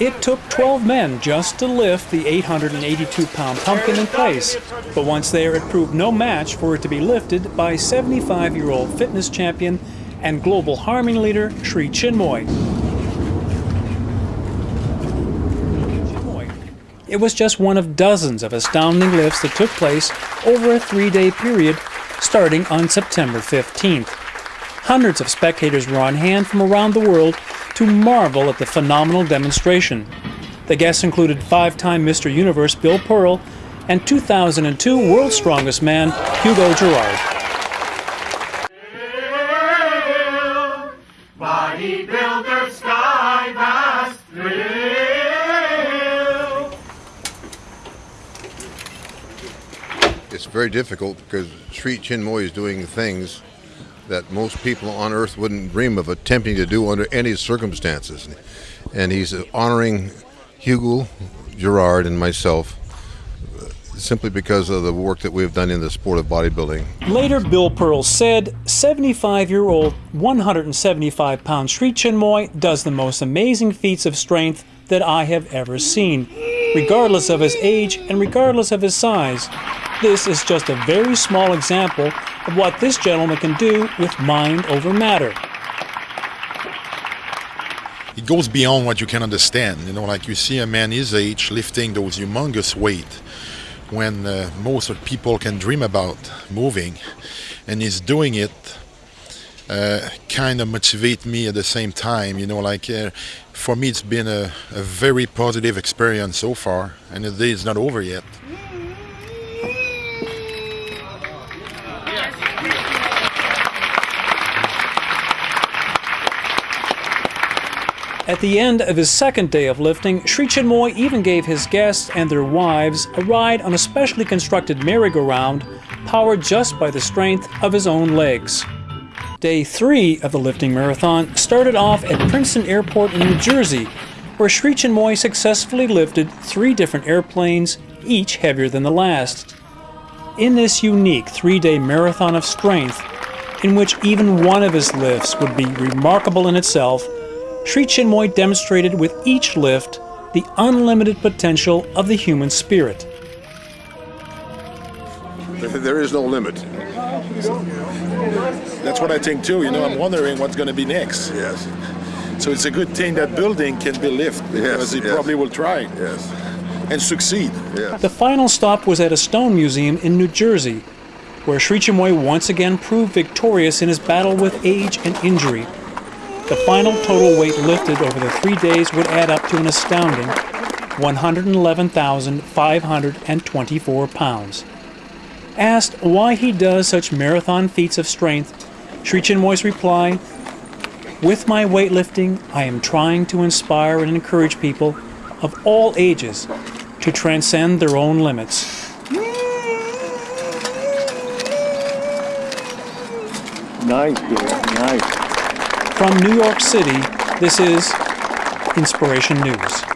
It took 12 men just to lift the 882 pound pumpkin in place, but once there, it proved no match for it to be lifted by 75 year old fitness champion and global harming leader Sri Chinmoy. It was just one of dozens of astounding lifts that took place over a three day period starting on September 15th. Hundreds of spectators were on hand from around the world to marvel at the phenomenal demonstration. The guests included five time Mr. Universe Bill Pearl and 2002 World's Strongest Man Hugo Girard. It's very difficult because Sri Chinmoy is doing things that most people on earth wouldn't dream of attempting to do under any circumstances. And he's honoring Hugo Girard, and myself uh, simply because of the work that we've done in the sport of bodybuilding. Later, Bill Pearl said 75 year old, 175 pound Sri Chinmoy does the most amazing feats of strength that I have ever seen, regardless of his age and regardless of his size. This is just a very small example of what this gentleman can do with mind over matter. It goes beyond what you can understand. You know, like you see a man his age lifting those humongous weight when uh, most of people can dream about moving, and he's doing it. Uh, kind of motivate me at the same time, you know. Like uh, for me, it's been a, a very positive experience so far, and the day is not over yet. At the end of his second day of lifting, Sri Chinmoy even gave his guests and their wives a ride on a specially constructed merry-go-round powered just by the strength of his own legs. Day three of the lifting marathon started off at Princeton Airport in New Jersey, where Sri Chinmoy successfully lifted three different airplanes, each heavier than the last. In this unique three-day marathon of strength, in which even one of his lifts would be remarkable in itself, Sri Chinmoy demonstrated with each lift the unlimited potential of the human spirit. There is no limit. That's what I think too. You know, I'm wondering what's going to be next. Yes. So it's a good thing that building can be lifted because Yes, he yes. probably will try Yes. and succeed. Yes. The final stop was at a stone museum in New Jersey, where Sri Chinmoy once again proved victorious in his battle with age and injury. The final total weight lifted over the three days would add up to an astounding 111,524 pounds. Asked why he does such marathon feats of strength, Sri Chinmoy's reply, With my weightlifting, I am trying to inspire and encourage people of all ages to transcend their own limits. Nice, dude. Nice. From New York City, this is Inspiration News.